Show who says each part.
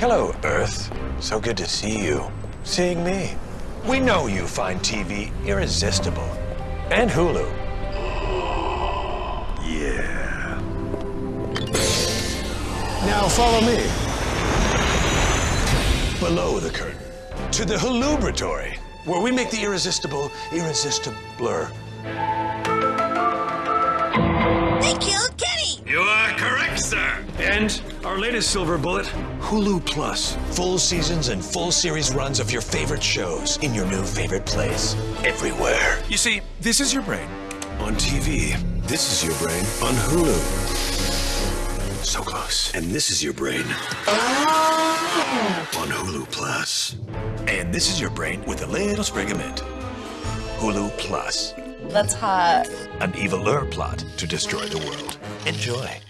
Speaker 1: Hello, Earth. So good to see you. Seeing me. We know you find TV irresistible. And Hulu. Yeah. Now follow me. Below the curtain. To the Hulubratory, where we make the irresistible irresistibler. Sir. And our latest silver bullet, Hulu Plus. Full seasons and full series runs of your favorite shows in your new favorite place. Everywhere. You see, this is your brain on TV. This is your brain on Hulu. So close. And this is your brain on Hulu Plus. And this is your brain with a little sprig of mint. Hulu Plus.
Speaker 2: That's hot.
Speaker 1: An eviler plot to destroy the world. Enjoy.